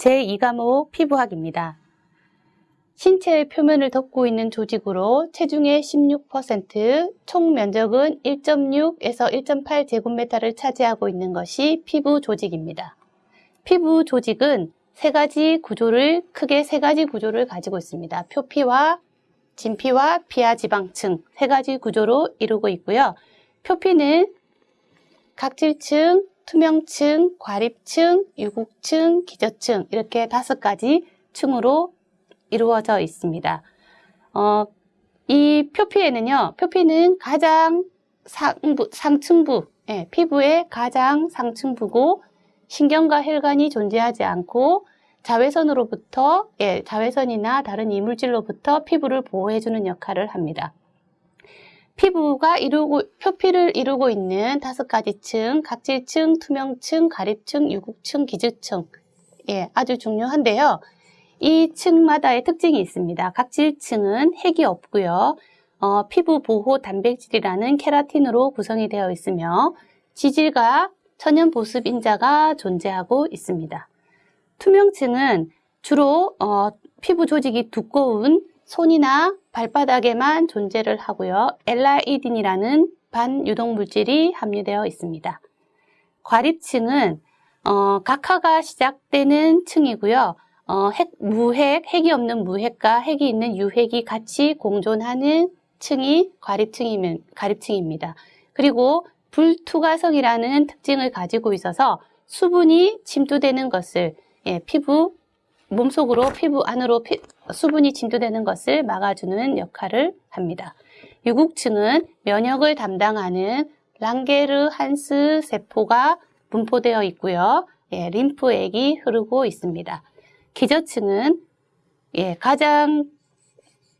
제2과목 피부학입니다. 신체의 표면을 덮고 있는 조직으로 체중의 16%, 총 면적은 1.6에서 1.8 제곱미터를 차지하고 있는 것이 피부 조직입니다. 피부 조직은 세 가지 구조를, 크게 세 가지 구조를 가지고 있습니다. 표피와 진피와 피하 지방층 세 가지 구조로 이루고 있고요. 표피는 각질층, 투명층, 과립층, 유국층, 기저층 이렇게 다섯 가지 층으로 이루어져 있습니다. 어, 이 표피에는요, 표피는 가장 상부, 상층부, 예, 피부의 가장 상층부고 신경과 혈관이 존재하지 않고 자외선으로부터 예, 자외선이나 다른 이물질로부터 피부를 보호해주는 역할을 합니다. 피부가 이루고 표피를 이루고 있는 다섯 가지 층, 각질층, 투명층, 가립층, 유국층, 기주층 예, 아주 중요한데요. 이 층마다의 특징이 있습니다. 각질층은 핵이 없고요. 어, 피부 보호 단백질이라는 케라틴으로 구성이 되어 있으며 지질과 천연 보습 인자가 존재하고 있습니다. 투명층은 주로 어, 피부 조직이 두꺼운 손이나 발바닥에만 존재를 하고요. 엘라이딘이라는 반유독 물질이 함유되어 있습니다. 과립층은 어, 각하가 시작되는 층이고요. 어, 핵, 무핵, 핵이 없는 무핵과 핵이 있는 유핵이 같이 공존하는 층이 과립층이면, 과립층입니다. 그리고 불투과성이라는 특징을 가지고 있어서 수분이 침투되는 것을 예, 피부 몸속으로 피부 안으로 피, 수분이 침투되는 것을 막아주는 역할을 합니다. 유국층은 면역을 담당하는 랑게르 한스 세포가 분포되어 있고요. 예, 림프액이 흐르고 있습니다. 기저층은 예, 가장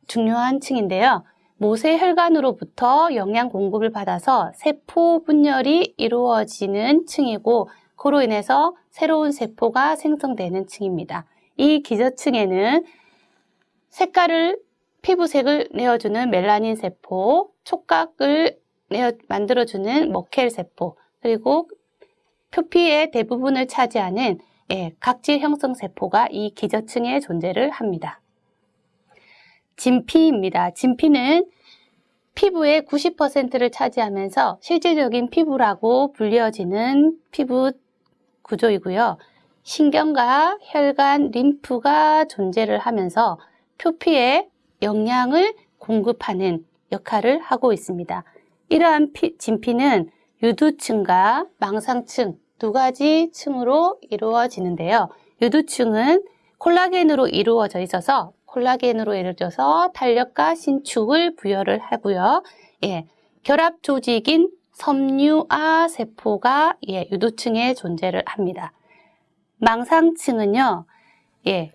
중요한 층인데요. 모세 혈관으로부터 영양 공급을 받아서 세포 분열이 이루어지는 층이고 그로 인해서 새로운 세포가 생성되는 층입니다. 이 기저층에는 색깔을 피부색을 내어주는 멜라닌 세포, 촉각을 내어 만들어주는 머켈 세포, 그리고 표피의 대부분을 차지하는 예, 각질 형성 세포가 이 기저층에 존재를 합니다. 진피입니다. 진피는 피부의 90%를 차지하면서 실질적인 피부라고 불려지는 피부 구조이고요. 신경과 혈관, 림프가 존재를 하면서 표피에 영양을 공급하는 역할을 하고 있습니다. 이러한 피, 진피는 유두층과 망상층 두 가지 층으로 이루어지는데요. 유두층은 콜라겐으로 이루어져 있어서 콜라겐으로 이루어져서 탄력과 신축을 부여를 하고요. 예, 결합 조직인 섬유아 세포가 예, 유두층에 존재를 합니다. 망상층은요, 예,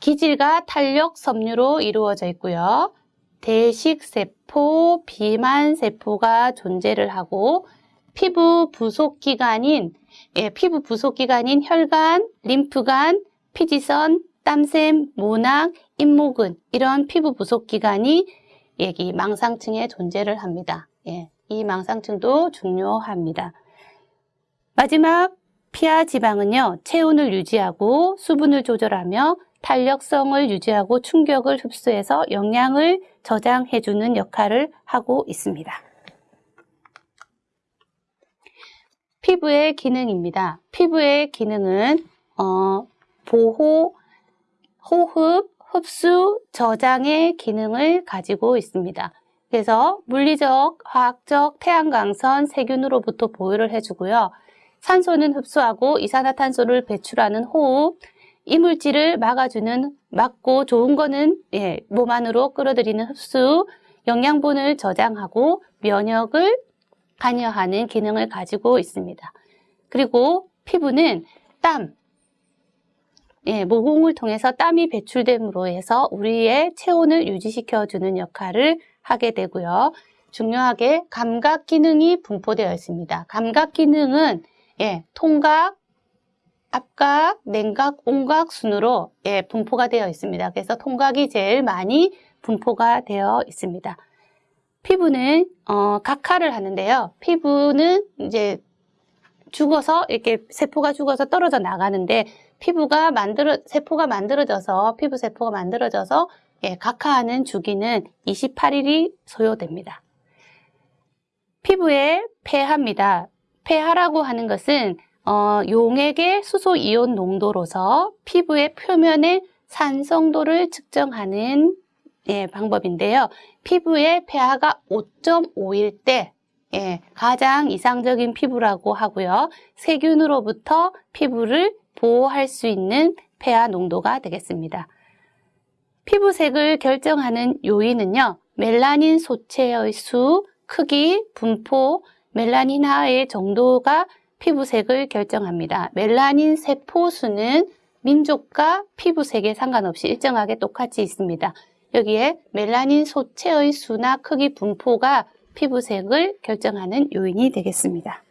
기질과 탄력 섬유로 이루어져 있고요. 대식세포, 비만세포가 존재를 하고 피부 부속기관인 예, 피부 부속기관인 혈관, 림프관, 피지선, 땀샘, 모낭, 잇모근 이런 피부 부속기관이 여기 망상층에 존재를 합니다. 예, 이 망상층도 중요합니다. 마지막 피하 지방은요, 체온을 유지하고 수분을 조절하며 탄력성을 유지하고 충격을 흡수해서 영양을 저장해주는 역할을 하고 있습니다. 피부의 기능입니다. 피부의 기능은 어, 보호, 호흡, 흡수, 저장의 기능을 가지고 있습니다. 그래서 물리적, 화학적, 태양광선, 세균으로부터 보호를 해주고요. 산소는 흡수하고 이산화탄소를 배출하는 호흡, 이물질을 막아주는 막고 좋은 거는 예, 몸 안으로 끌어들이는 흡수, 영양분을 저장하고 면역을 관여하는 기능을 가지고 있습니다. 그리고 피부는 땀, 예, 모공을 통해서 땀이 배출됨으로 해서 우리의 체온을 유지시켜주는 역할을 하게 되고요. 중요하게 감각 기능이 분포되어 있습니다. 감각 기능은 예, 통각, 앞각, 냉각, 온각 순으로 예, 분포가 되어 있습니다. 그래서 통각이 제일 많이 분포가 되어 있습니다. 피부는 어, 각하를 하는데요. 피부는 이제 죽어서 이렇게 세포가 죽어서 떨어져 나가는데 피부가 만들어 세포가 만들어져서 피부 세포가 만들어져서 예, 각하하는 주기는 28일이 소요됩니다. 피부의 폐하입니다. 폐하라고 하는 것은 어, 용액의 수소 이온 농도로서 피부의 표면의 산성도를 측정하는 예, 방법인데요. 피부의 pH가 5.5일 때 예, 가장 이상적인 피부라고 하고요. 세균으로부터 피부를 보호할 수 있는 pH 농도가 되겠습니다. 피부색을 결정하는 요인은요. 멜라닌 소체의 수, 크기, 분포, 멜라닌화의 정도가 피부색을 결정합니다. 멜라닌 세포 수는 민족과 피부색에 상관없이 일정하게 똑같이 있습니다. 여기에 멜라닌 소체의 수나 크기 분포가 피부색을 결정하는 요인이 되겠습니다.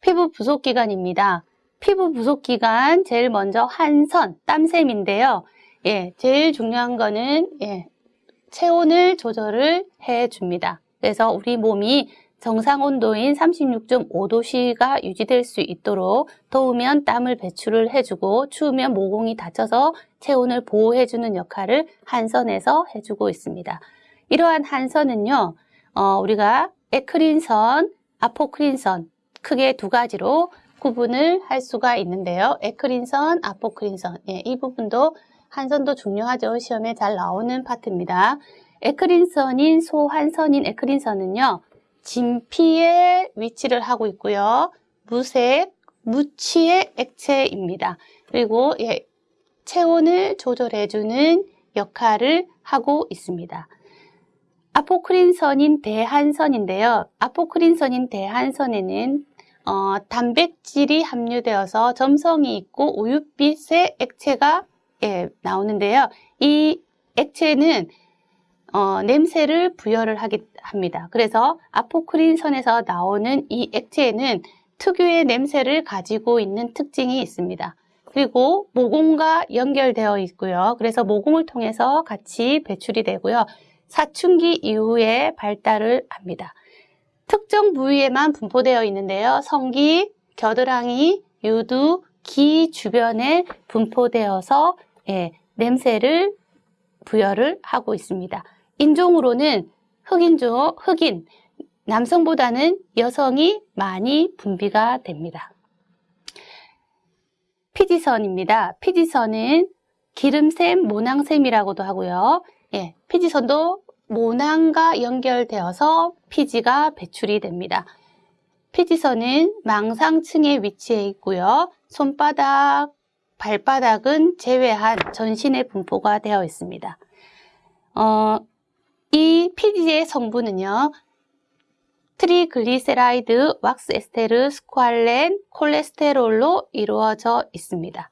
피부 부속 기간입니다. 피부 부속 기간 제일 먼저 한선, 땀샘인데요. 예, 제일 중요한 거는 예, 체온을 조절을 해 줍니다. 그래서 우리 몸이 정상 온도인 36.5도씨가 유지될 수 있도록 더우면 땀을 배출을 해주고 추우면 모공이 닫혀서 체온을 보호해주는 역할을 한선에서 해주고 있습니다. 이러한 한선은요, 어, 우리가 에크린선, 아포크린선 크게 두 가지로 구분을 할 수가 있는데요. 에크린선, 아포크린선 예, 이 부분도 한선도 중요하죠. 시험에 잘 나오는 파트입니다. 에크린선인 소한선인 에크린선은요. 진피에 위치를 하고 있고요. 무색, 무취의 액체입니다. 그리고 예, 체온을 조절해주는 역할을 하고 있습니다. 아포크린선인 대한선인데요. 아포크린선인 대한선에는 어, 단백질이 함유되어서 점성이 있고 우윳빛의 액체가 예, 나오는데요. 이 액체는 어, 냄새를 부여를 하기, 합니다. 그래서 아포크린 선에서 나오는 이 액체에는 특유의 냄새를 가지고 있는 특징이 있습니다. 그리고 모공과 연결되어 있고요. 그래서 모공을 통해서 같이 배출이 되고요. 사춘기 이후에 발달을 합니다. 특정 부위에만 분포되어 있는데요. 성기, 겨드랑이, 유두, 기 주변에 분포되어서 예, 냄새를 부여를 하고 있습니다. 인종으로는 흑인종, 흑인, 남성보다는 여성이 많이 분비가 됩니다. 피지선입니다. 피지선은 기름샘, 모낭샘이라고도 하고요. 예, 피지선도 모낭과 연결되어서 피지가 배출이 됩니다. 피지선은 망상층에 위치해 있고요. 손바닥, 발바닥은 제외한 전신에 분포가 되어 있습니다. 어, 이 피지의 성분은요. 트리글리세라이드, 왁스 에스테르, 스쿠알렌, 콜레스테롤로 이루어져 있습니다.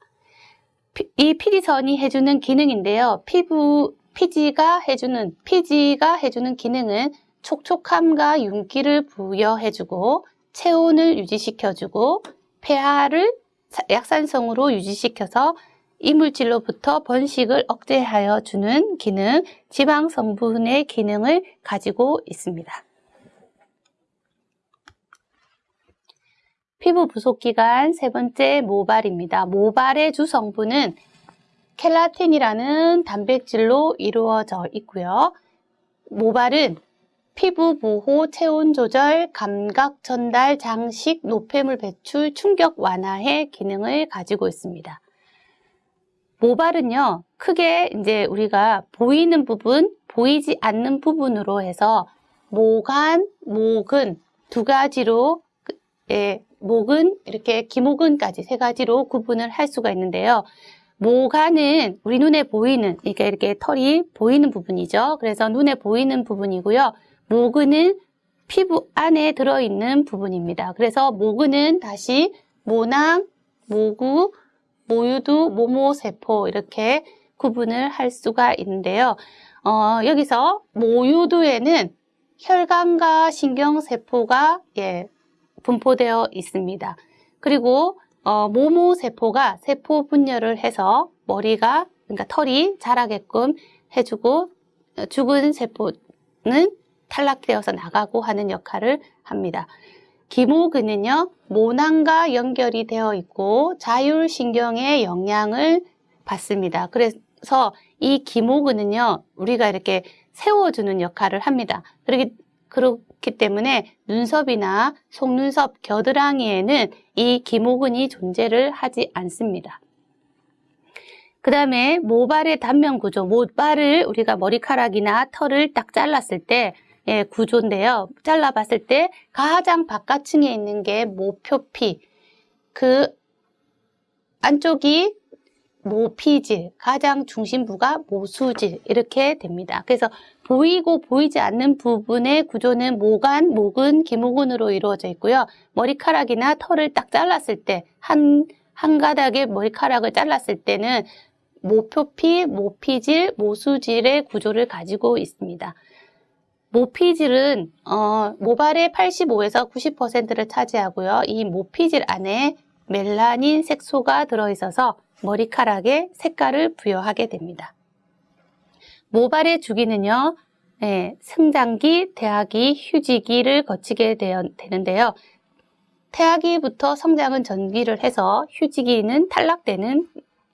이 피지선이 해주는 기능인데요. 피부, 피지가 해주는, 피지가 해주는 기능은 촉촉함과 윤기를 부여해주고 체온을 유지시켜주고 폐하를 약산성으로 유지시켜서 이물질로부터 번식을 억제하여 주는 기능, 지방 성분의 기능을 가지고 있습니다. 피부 부속 기간 세 번째 모발입니다. 모발의 주 성분은 켈라틴이라는 단백질로 이루어져 있고요. 모발은 피부 보호, 체온 조절, 감각 전달, 장식, 노폐물 배출, 충격 완화의 기능을 가지고 있습니다. 모발은요, 크게 이제 우리가 보이는 부분, 보이지 않는 부분으로 해서 모간, 목은 두 가지로, 예, 목은 이렇게 기목은까지 세 가지로 구분을 할 수가 있는데요. 모간은 우리 눈에 보이는, 이렇게 이렇게 털이 보이는 부분이죠. 그래서 눈에 보이는 부분이고요. 모근은 피부 안에 들어있는 부분입니다. 그래서 모근은 다시 모낭, 모구, 모유두, 모모세포 이렇게 구분을 할 수가 있는데요. 어, 여기서 모유두에는 혈관과 신경세포가 예, 분포되어 있습니다. 그리고 어, 모모세포가 세포 분열을 해서 머리가 그러니까 털이 자라게끔 해주고 어, 죽은 세포는 탈락되어서 나가고 하는 역할을 합니다. 기모근은요, 모낭과 연결이 되어 있고 자율신경의 영향을 받습니다. 그래서 이 기모근은요, 우리가 이렇게 세워주는 역할을 합니다. 그렇기, 그렇기 때문에 눈썹이나 속눈썹 겨드랑이에는 이 기모근이 존재를 하지 않습니다. 그 다음에 모발의 단면 구조, 모발을 우리가 머리카락이나 털을 딱 잘랐을 때 예, 구조인데요. 잘라봤을 때 가장 바깥층에 있는 게 모표피, 그 안쪽이 모피질, 가장 중심부가 모수질 이렇게 됩니다. 그래서 보이고 보이지 않는 부분의 구조는 모간, 목은, 기모근으로 이루어져 있고요. 머리카락이나 털을 딱 잘랐을 때, 한, 한 가닥의 머리카락을 잘랐을 때는 모표피, 모피질, 모수질의 구조를 가지고 있습니다. 모피질은 어, 모발의 85에서 90%를 차지하고요. 이 모피질 안에 멜라닌 색소가 들어있어서 머리카락에 색깔을 부여하게 됩니다. 모발의 주기는요. 네, 성장기, 태아기, 휴지기를 거치게 되는데요. 태아기부터 성장은 전기를 해서 휴지기는 탈락되는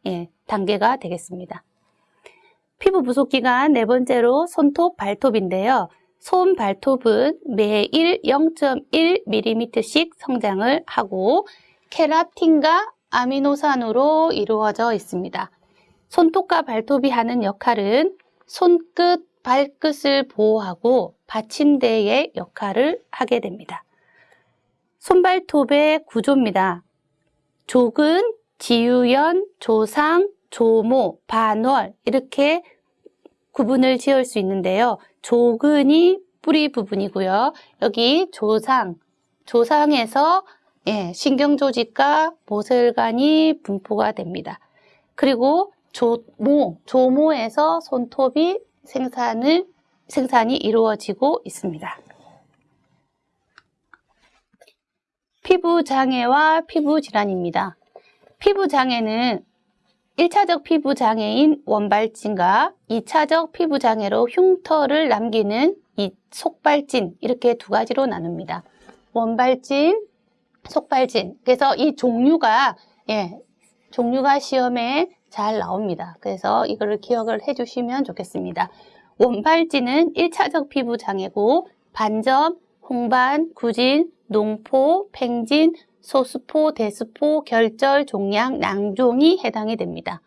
예, 단계가 되겠습니다. 피부 부속 기간 네 번째로 손톱, 발톱인데요. 손, 발톱은 매일 0.1mm씩 성장을 하고 케라틴과 아미노산으로 이루어져 있습니다. 손톱과 발톱이 하는 역할은 손끝, 발끝을 보호하고 받침대의 역할을 하게 됩니다. 손발톱의 구조입니다. 족은 지유연, 조상, 조모, 반월 이렇게 구분을 지을 수 있는데요. 조근이 뿌리 부분이고요. 여기 조상, 조상에서 예, 신경조직과 모슬간이 분포가 됩니다. 그리고 조모, 조모에서 손톱이 생산을, 생산이 이루어지고 있습니다. 피부 장애와 피부 질환입니다. 피부 장애는 1차적 피부 장애인 원발진과 2차적 피부 장애로 흉터를 남기는 이 속발진 이렇게 두 가지로 나눕니다. 원발진, 속발진. 그래서 이 종류가 예, 종류가 시험에 잘 나옵니다. 그래서 이거를 기억을 해 주시면 좋겠습니다. 원발진은 1차적 피부 장애고 반점, 홍반, 구진, 농포, 팽진, 소수포, 대수포, 결절, 종양, 낭종이 해당이 됩니다.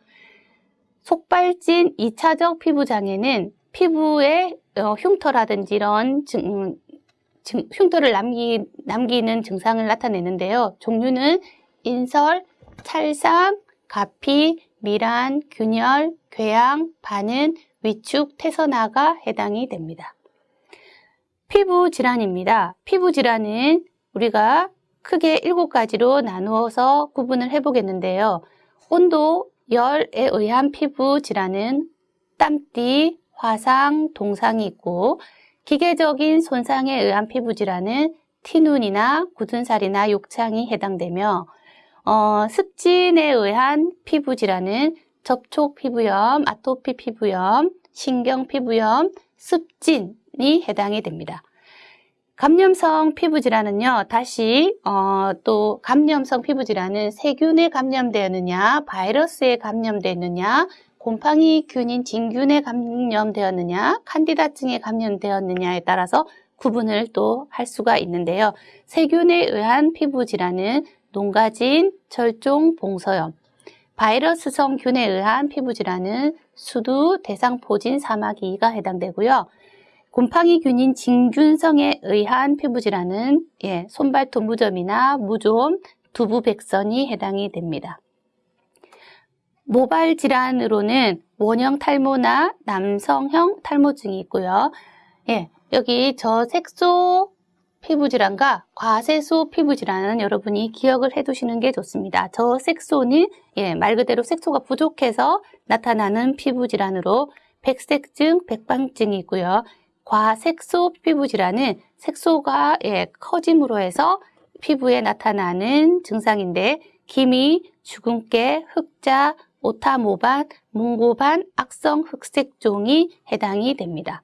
속발진 2차적 피부 장애는 피부에 어, 흉터라든지 이런 증, 증, 흉터를 남기, 남기는 증상을 나타내는데요. 종류는 인설, 찰상, 가피, 미란, 균열, 궤양, 반은, 위축, 태선화가 해당이 됩니다. 피부 질환입니다. 피부 질환은 우리가 크게 일곱 가지로 나누어서 구분을 해보겠는데요. 온도, 열에 의한 피부 질환은 땀띠, 화상, 동상이 있고 기계적인 손상에 의한 피부 질환은 티눈이나 굳은 살이나 욕창이 해당되며 어, 습진에 의한 피부 질환은 접촉 피부염, 아토피 피부염, 신경 피부염, 습진이 해당이 됩니다. 감염성 피부질환은요, 다시, 어, 또, 감염성 피부질환은 세균에 감염되었느냐, 바이러스에 감염되었느냐, 곰팡이 균인 진균에 감염되었느냐, 칸디다증에 감염되었느냐에 따라서 구분을 또 할 수가 있는데요. 세균에 의한 피부질환은 농가진, 철종, 봉서염, 바이러스성 균에 의한 피부질환은 수두, 대상포진, 사마귀가 해당되고요. 곰팡이균인 진균성에 의한 피부질환은 예, 손발톱 무좀이나 무좀, 두부백선이 해당이 됩니다. 모발 질환으로는 원형 탈모나 남성형 탈모증이 있고요. 예, 여기 저 색소 피부질환과 과세소 피부질환은 여러분이 기억을 해두시는 게 좋습니다. 저 색소는 예, 말 그대로 색소가 부족해서 나타나는 피부질환으로 백색증, 백방증이 있고요. 과색소 피부 질환은 색소가 예, 커짐으로 해서 피부에 나타나는 증상인데 기미, 주근깨, 흑자, 오타모반, 뭉고반, 악성 흑색종이 해당이 됩니다.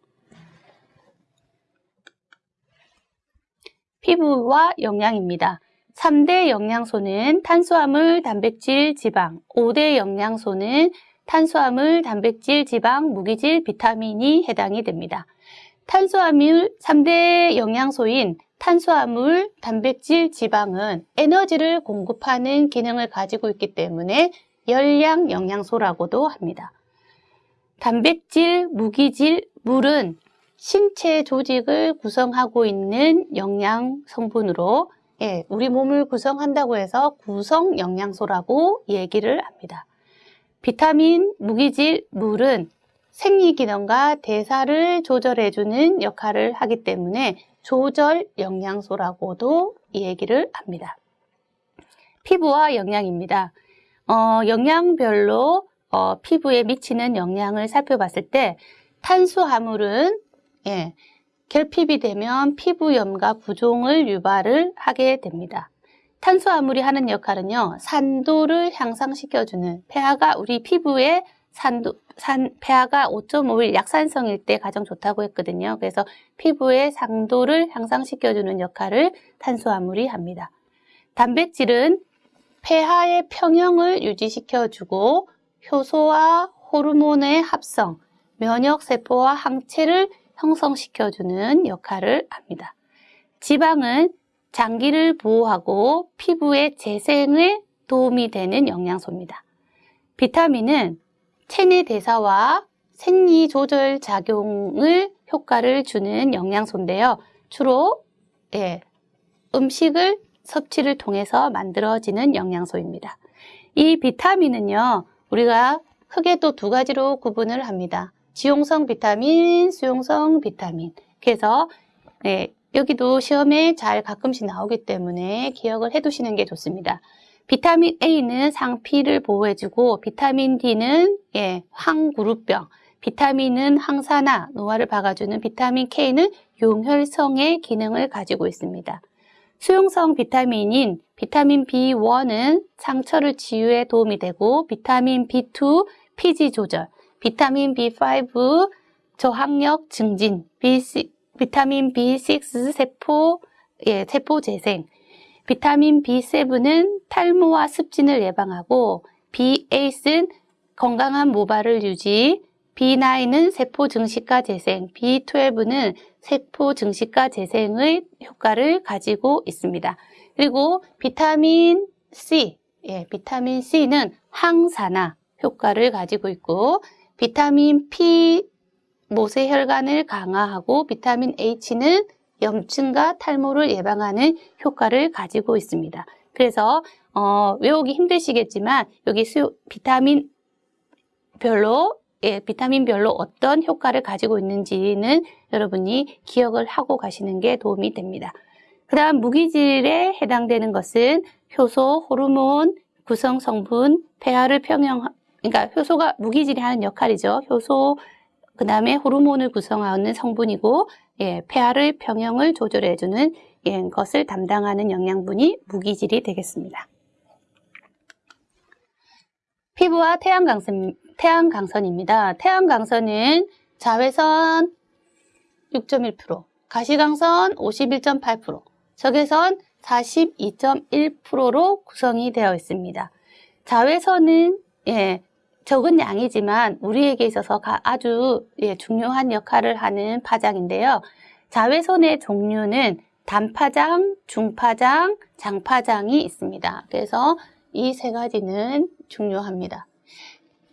피부와 영양입니다. 3대 영양소는 탄수화물, 단백질, 지방. 5대 영양소는 탄수화물, 단백질, 지방, 무기질, 비타민이 해당이 됩니다. 탄수화물 3대 영양소인 탄수화물, 단백질, 지방은 에너지를 공급하는 기능을 가지고 있기 때문에 열량 영양소라고도 합니다. 단백질, 무기질, 물은 신체 조직을 구성하고 있는 영양 성분으로 예, 우리 몸을 구성한다고 해서 구성 영양소라고 얘기를 합니다. 비타민, 무기질, 물은 생리기능과 대사를 조절해주는 역할을 하기 때문에 조절 영양소라고도 얘기를 합니다. 피부와 영양입니다. 어, 영양별로 어, 피부에 미치는 영향을 살펴봤을 때 탄수화물은 예, 결핍이 되면 피부염과 부종을 유발을 하게 됩니다. 탄수화물이 하는 역할은요, 산도를 향상시켜주는 폐하가 우리 피부에 산도, 산, 폐하가 5.5일 약산성일 때 가장 좋다고 했거든요. 그래서 피부의 상도를 향상시켜주는 역할을 탄수화물이 합니다. 단백질은 폐하의 평형을 유지시켜주고 효소와 호르몬의 합성, 면역세포와 항체를 형성시켜주는 역할을 합니다. 지방은 장기를 보호하고 피부의 재생에 도움이 되는 영양소입니다. 비타민은 체내 대사와 생리 조절 작용을 효과를 주는 영양소인데요. 주로 예, 음식을 섭취를 통해서 만들어지는 영양소입니다. 이 비타민은요, 우리가 크게 또 두 가지로 구분을 합니다. 지용성 비타민, 수용성 비타민. 그래서 네, 여기도 시험에 잘 가끔씩 나오기 때문에 기억을 해두시는 게 좋습니다. 비타민 A는 상피를 보호해주고 비타민 D는 예, 황그룹병, 비타민은 항산화, 노화를 박아주는 비타민 K는 용혈성의 기능을 가지고 있습니다. 수용성 비타민인 비타민 B1은 상처를 치유에 도움이 되고 비타민 B2 피지 조절, 비타민 B5 저항력 증진, B6, 비타민 B6 세포 예, 세포 재생, 비타민 B7은 탈모와 습진을 예방하고 B8은 건강한 모발을 유지, B9은 세포 증식과 재생, B12는 세포 증식과 재생의 효과를 가지고 있습니다. 그리고 비타민 C, 예, 비타민 C는 항산화 효과를 가지고 있고 비타민 P 모세혈관을 강화하고 비타민 H는 염증과 탈모를 예방하는 효과를 가지고 있습니다. 그래서 어, 외우기 힘드시겠지만 여기 수, 비타민 별로 예, 비타민별로 어떤 효과를 가지고 있는지는 여러분이 기억을 하고 가시는 게 도움이 됩니다. 그 다음 무기질에 해당되는 것은 효소, 호르몬, 구성 성분, 폐하를 평형, 그러니까 효소가 무기질이 하는 역할이죠. 효소, 그 다음에 호르몬을 구성하는 성분이고, 예, 폐하를 평형을 조절해주는 예, 것을 담당하는 영양분이 무기질이 되겠습니다. 피부와 태양 강선, 태양 강선입니다. 태양 강선은 자외선 6.1%, 가시강선 51.8%, 적외선 42.1%로 구성이 되어 있습니다. 자외선은 예, 적은 양이지만 우리에게 있어서 아주 예, 중요한 역할을 하는 파장인데요. 자외선의 종류는 단파장, 중파장, 장파장이 있습니다. 그래서 이 세 가지는 중요합니다.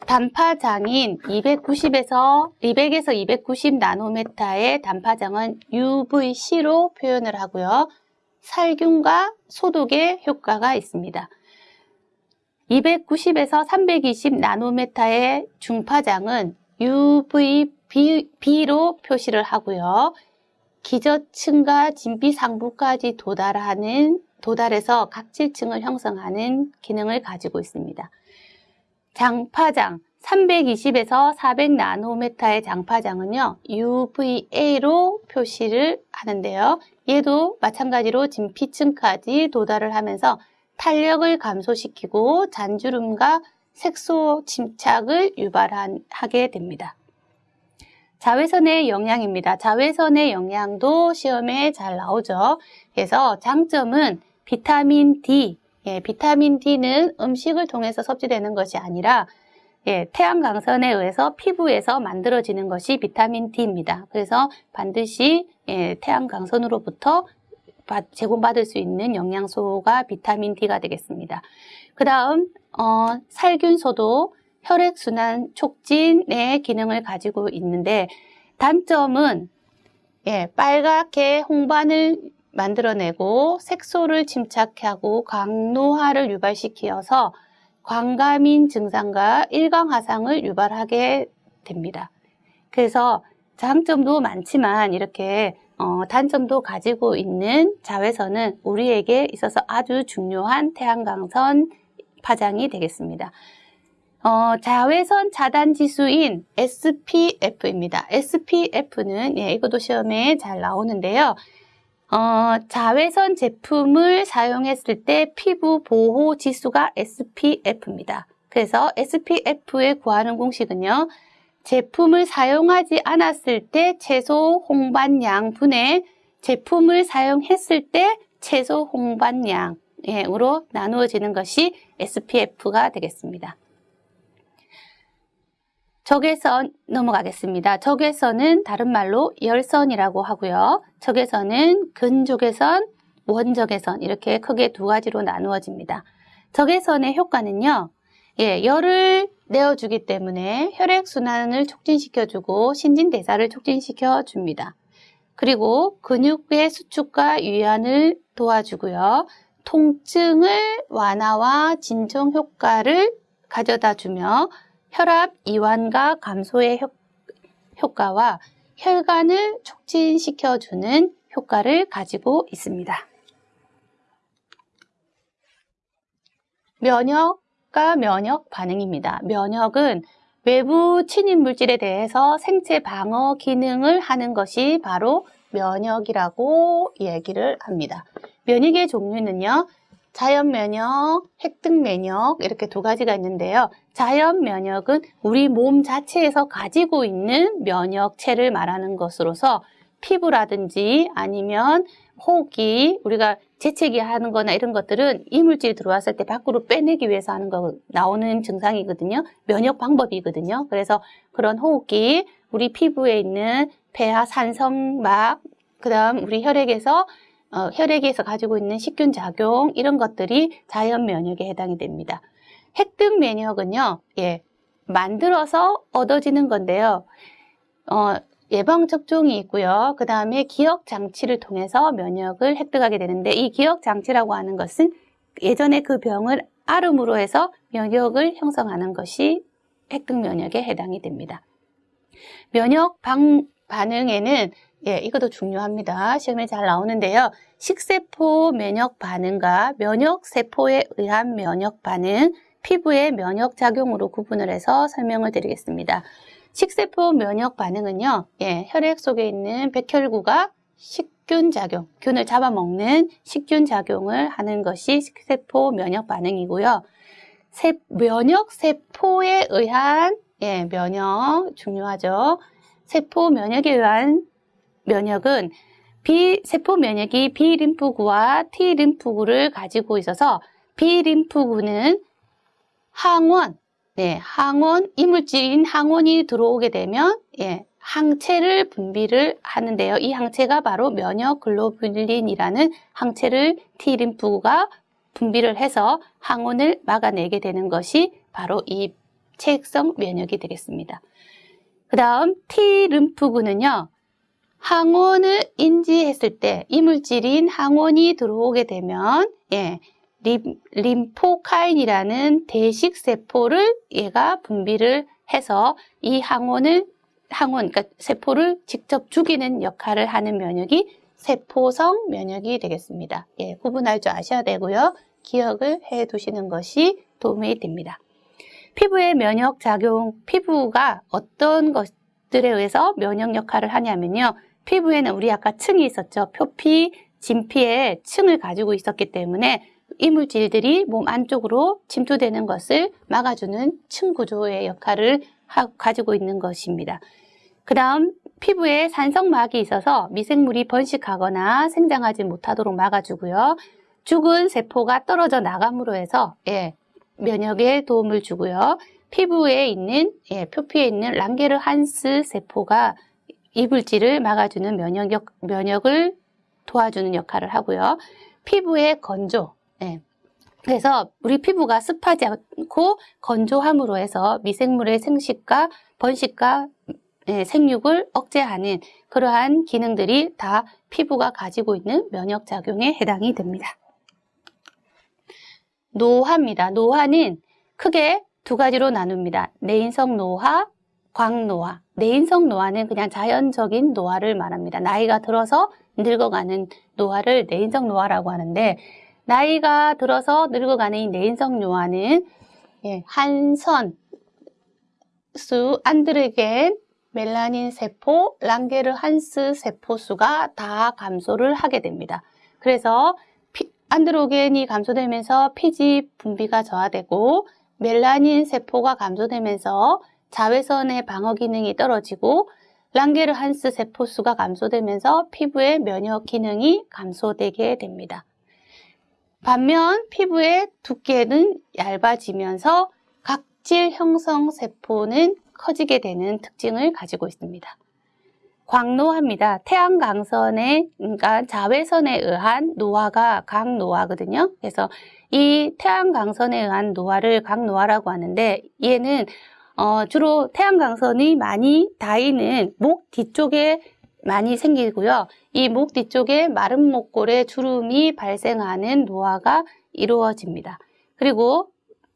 단파장인 290에서 200에서 290 나노메타의 단파장은 UVC로 표현을 하고요. 살균과 소독에 효과가 있습니다. 290에서 320 나노메타의 중파장은 UVB로 표시를 하고요. 기저층과 진피 상부까지 도달하는 도달해서 각질층을 형성하는 기능을 가지고 있습니다. 장파장 320에서 400 나노메타의 장파장은요 UVA로 표시를 하는데요 얘도 마찬가지로 진피층까지 도달을 하면서 탄력을 감소시키고 잔주름과 색소 침착을 유발하게 됩니다 자외선의 영향입니다. 자외선의 영향도 시험에 잘 나오죠. 그래서 장점은 비타민 D, 예, 비타민 D는 음식을 통해서 섭취되는 것이 아니라 예, 태양 강선에 의해서 피부에서 만들어지는 것이 비타민 D입니다. 그래서 반드시 예, 태양 강선으로부터 받- 제공받을 수 있는 영양소가 비타민 D가 되겠습니다. 그 다음 어, 살균소도 혈액순환 촉진의 기능을 가지고 있는데 단점은 예, 빨갛게 홍반을 만들어내고 색소를 침착하고 강노화를 유발시키어서 광감인 증상과 일광화상을 유발하게 됩니다. 그래서 장점도 많지만 이렇게 어, 단점도 가지고 있는 자외선은 우리에게 있어서 아주 중요한 태양광선 파장이 되겠습니다. 어, 자외선 차단 지수인 SPF입니다. SPF는 예, 이것도 시험에 잘 나오는데요. 어, 자외선 제품을 사용했을 때 피부 보호 지수가 SPF입니다. 그래서 SPF에 구하는 공식은요. 제품을 사용하지 않았을 때 최소 홍반량 분의 제품을 사용했을 때 최소 홍반량으로 나누어지는 것이 SPF가 되겠습니다. 적외선 넘어가겠습니다. 적외선은 다른 말로 열선이라고 하고요. 적외선은 근적외선, 원적외선 이렇게 크게 두 가지로 나누어집니다. 적외선의 효과는요. 예, 열을 내어주기 때문에 혈액순환을 촉진시켜주고 신진대사를 촉진시켜줍니다. 그리고 근육의 수축과 유연을 도와주고요. 통증을 완화와 진정 효과를 가져다 주며 혈압 이완과 감소의 효, 효과와 혈관을 촉진시켜주는 효과를 가지고 있습니다. 면역 과 면역 반응입니다. 면역은 외부 침입 물질에 대해서 생체 방어 기능을 하는 것이 바로 면역이라고 얘기를 합니다. 면역의 종류는요. 자연 면역, 획득 면역 이렇게 두 가지가 있는데요. 자연 면역은 우리 몸 자체에서 가지고 있는 면역체를 말하는 것으로서 피부라든지 아니면 호흡기 우리가 재채기 하는 거나 이런 것들은 이물질이 들어왔을 때 밖으로 빼내기 위해서 하는 거 나오는 증상이거든요. 면역 방법이거든요. 그래서 그런 호흡기 우리 피부에 있는 폐하 산성막 그다음 우리 혈액에서 어, 혈액에서 가지고 있는 식균 작용 이런 것들이 자연 면역에 해당이 됩니다. 획득 면역은요, 예, 만들어서 얻어지는 건데요. 어, 예방 접종이 있고요. 그 다음에 기억 장치를 통해서 면역을 획득하게 되는데 이 기억 장치라고 하는 것은 예전에 그 병을 앓음으로 해서 면역을 형성하는 것이 획득 면역에 해당이 됩니다. 면역 방, 반응에는 예, 이것도 중요합니다. 시험에 잘 나오는데요. 식세포 면역 반응과 면역 세포에 의한 면역 반응, 피부의 면역 작용으로 구분을 해서 설명을 드리겠습니다. 식세포 면역 반응은요, 예, 혈액 속에 있는 백혈구가 식균 작용, 균을 잡아먹는 식균 작용을 하는 것이 식세포 면역 반응이고요. 세, 면역 세포에 의한 예, 면역 중요하죠. 세포 면역에 의한 면역은 B 세포 면역이 B 림프구와 T 림프구를 가지고 있어서 B 림프구는 항원, 네, 항원 이물질인 항원이 들어오게 되면 예, 항체를 분비를 하는데요. 이 항체가 바로 면역 글로뷸린이라는 항체를 T 림프구가 분비를 해서 항원을 막아내게 되는 것이 바로 이 체액성 면역이 되겠습니다. 그 다음 T 림프구는요. 항원을 인지했을 때 이물질인 항원이 들어오게 되면 예, 림, 림포카인이라는 대식 세포를 얘가 분비를 해서 이 항원을 항원 그러니까 세포를 직접 죽이는 역할을 하는 면역이 세포성 면역이 되겠습니다. 예, 구분할 줄 아셔야 되고요. 기억을 해 두시는 것이 도움이 됩니다. 피부의 면역 작용, 피부가 어떤 것들에 의해서 면역 역할을 하냐면요. 피부에는 우리 아까 층이 있었죠. 표피, 진피에 층을 가지고 있었기 때문에 이물질들이 몸 안쪽으로 침투되는 것을 막아주는 층 구조의 역할을 하, 가지고 있는 것입니다. 그 다음 피부에 산성막이 있어서 미생물이 번식하거나 생장하지 못하도록 막아주고요. 죽은 세포가 떨어져 나감으로 해서 예, 면역에 도움을 주고요. 피부에 있는 예, 표피에 있는 랑게르 한스 세포가 이불질을 막아주는 면역, 면역을 도와주는 역할을 하고요. 피부의 건조. 예. 그래서 우리 피부가 습하지 않고 건조함으로 해서 미생물의 생식과 번식과 예, 생육을 억제하는 그러한 기능들이 다 피부가 가지고 있는 면역작용에 해당이 됩니다. 노화입니다. 노화는 크게 두 가지로 나눕니다. 내인성 노화, 광노화. 내인성 노화는 그냥 자연적인 노화를 말합니다. 나이가 들어서 늙어가는 노화를 내인성 노화라고 하는데 나이가 들어서 늙어가는 이 내인성 노화는 예, 한선, 수, 안드르겐, 멜라닌 세포, 랑게르 한스 세포 수가 다 감소를 하게 됩니다. 그래서 피, 안드로겐이 감소되면서 피지 분비가 저하되고 멜라닌 세포가 감소되면서 자외선의 방어 기능이 떨어지고 랑게르 한스 세포 수가 감소되면서 피부의 면역 기능이 감소되게 됩니다. 반면 피부의 두께는 얇아지면서 각질 형성 세포는 커지게 되는 특징을 가지고 있습니다. 광노화입니다. 태양 강선에 그러니까 자외선에 의한 노화가 강노화거든요. 그래서 이 태양 강선에 의한 노화를 강노화라고 하는데 얘는 어, 주로 태양 강선이 많이 닿이는 목 뒤쪽에 많이 생기고요. 이 목 뒤쪽에 마른 목골에 주름이 발생하는 노화가 이루어집니다. 그리고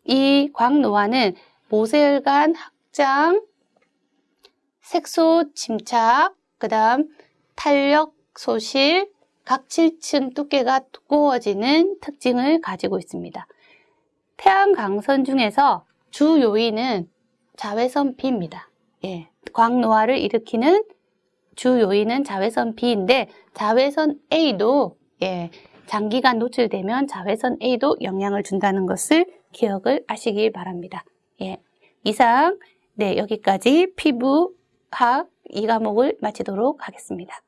이 광노화는 모세혈관 확장, 색소 침착, 그 다음 탄력 소실, 각질층 두께가 두꺼워지는 특징을 가지고 있습니다. 태양 강선 중에서 주 요인은 자외선 B입니다. 예, 광노화를 일으키는 주 요인은 자외선 B인데 자외선 A도 예, 장기간 노출되면 자외선 A도 영향을 준다는 것을 기억을 하시길 바랍니다. 예, 이상 네 여기까지 피부학 이 과목을 마치도록 하겠습니다.